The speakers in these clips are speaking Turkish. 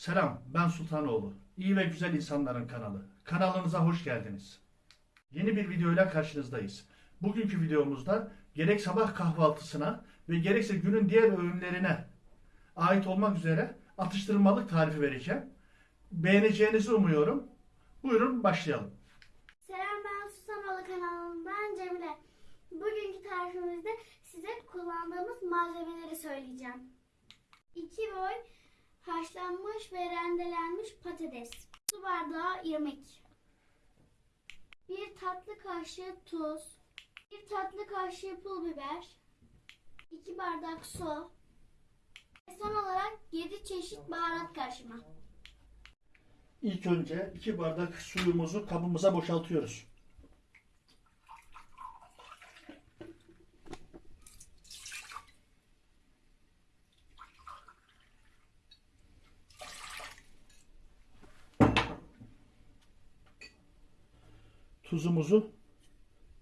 Selam, ben Sultanoğlu. İyi ve güzel insanların kanalı. Kanalınıza hoş geldiniz. Yeni bir videoyla karşınızdayız. Bugünkü videomuzda gerek sabah kahvaltısına ve gerekse günün diğer öğünlerine ait olmak üzere atıştırmalık tarifi vereceğim. Beğeneceğinizi umuyorum. Buyurun başlayalım. Selam ben Susanoğlu kanalından Cemile. Bugünkü tarifimizde size kullandığımız malzemeleri söyleyeceğim. 2 boy haşlanmış ve rendelenmiş patates. Su bardağı irmik. 1 tatlı kaşığı tuz. 1 tatlı kaşığı pul biber. 2 bardak su. Ve son olarak 7 çeşit baharat karışımı. İlk önce 2 bardak suyumuzu kabımıza boşaltıyoruz. Tuzumuzu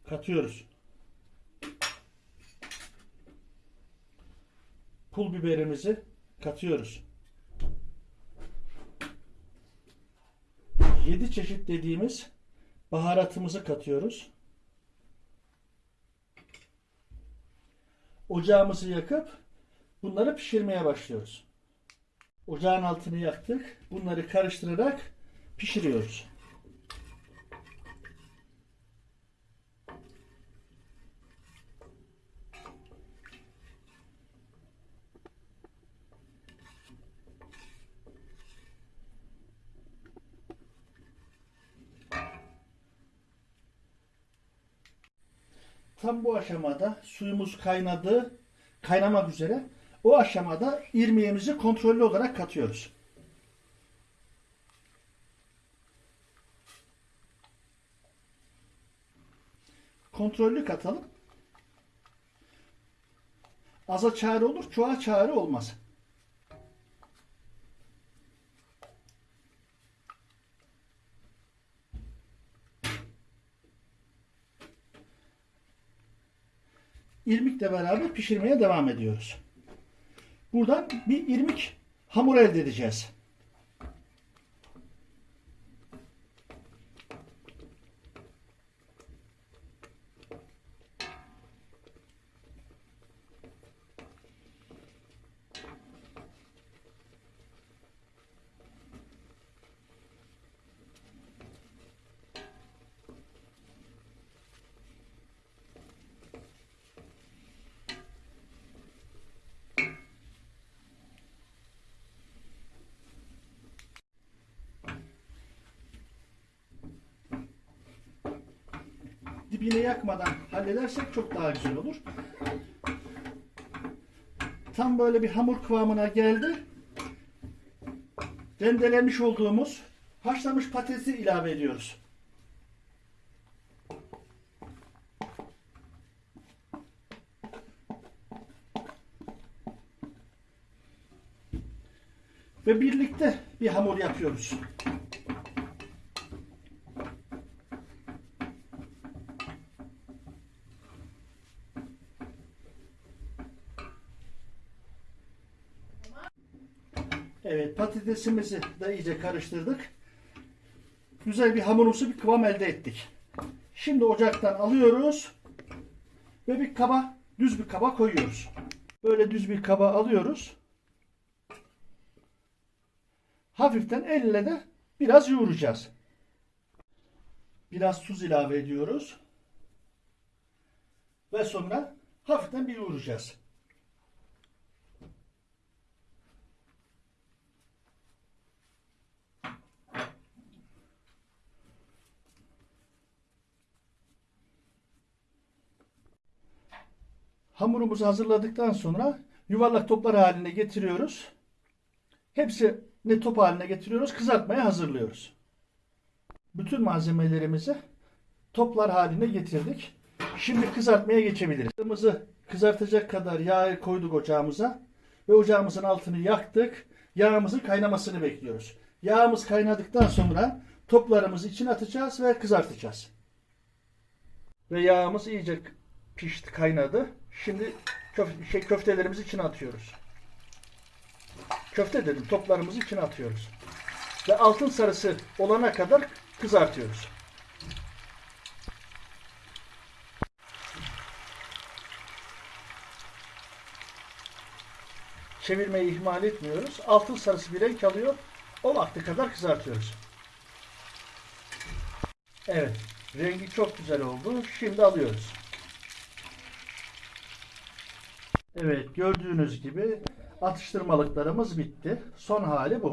katıyoruz. Pul biberimizi katıyoruz. 7 çeşit dediğimiz baharatımızı katıyoruz. Ocağımızı yakıp bunları pişirmeye başlıyoruz. Ocağın altını yaktık. Bunları karıştırarak pişiriyoruz. Tam bu aşamada suyumuz kaynadı, kaynamak üzere. O aşamada irmiğimizi kontrollü olarak katıyoruz. Kontrollü katalım. Aza çare olur, çoğa çare olmaz. İrmikle beraber pişirmeye devam ediyoruz. Buradan bir irmik hamur elde edeceğiz. Dibine yakmadan halledersek çok daha güzel olur. Tam böyle bir hamur kıvamına geldi. Rendelemiş olduğumuz haşlanmış patatesi ilave ediyoruz. Ve birlikte bir hamur yapıyoruz. Evet patatesimizi de iyice karıştırdık. Güzel bir hamurumsu bir kıvam elde ettik. Şimdi ocaktan alıyoruz ve bir kaba, düz bir kaba koyuyoruz. Böyle düz bir kaba alıyoruz. Hafiften elle de biraz yoğuracağız. Biraz tuz ilave ediyoruz. Ve sonra hafiften bir yoğuracağız. Hamurumuzu hazırladıktan sonra yuvarlak toplar haline getiriyoruz. Hepsini top haline getiriyoruz. Kızartmaya hazırlıyoruz. Bütün malzemelerimizi toplar haline getirdik. Şimdi kızartmaya geçebiliriz. Yağımızı kızartacak kadar yağ koyduk ocağımıza ve ocağımızın altını yaktık. Yağımızın kaynamasını bekliyoruz. Yağımız kaynadıktan sonra toplarımızı içine atacağız ve kızartacağız. Ve yağımız iyice pişti, kaynadı. Şimdi köf şey, köftelerimizi içine atıyoruz. köfte dedim toplarımızı içine atıyoruz. Ve altın sarısı olana kadar kızartıyoruz. Çevirmeyi ihmal etmiyoruz. Altın sarısı bir renk alıyor. O vakte kadar kızartıyoruz. Evet. Rengi çok güzel oldu. Şimdi alıyoruz. Evet. Gördüğünüz gibi atıştırmalıklarımız bitti. Son hali bu.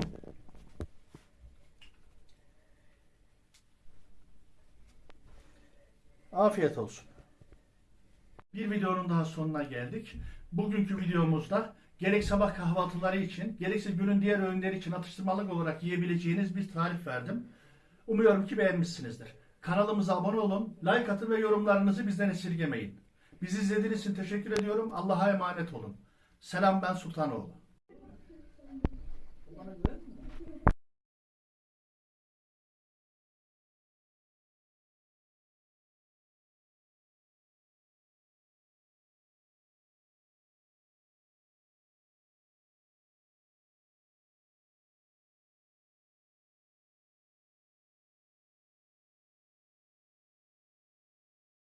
Afiyet olsun. Bir videonun daha sonuna geldik. Bugünkü videomuzda gerek sabah kahvaltıları için, gerekse günün diğer öğünleri için atıştırmalık olarak yiyebileceğiniz bir tarif verdim. Umuyorum ki beğenmişsinizdir. Kanalımıza abone olun, like atın ve yorumlarınızı bizden esirgemeyin. Bizi izlediğiniz için teşekkür ediyorum. Allah'a emanet olun. Selam ben Sultanoğlu.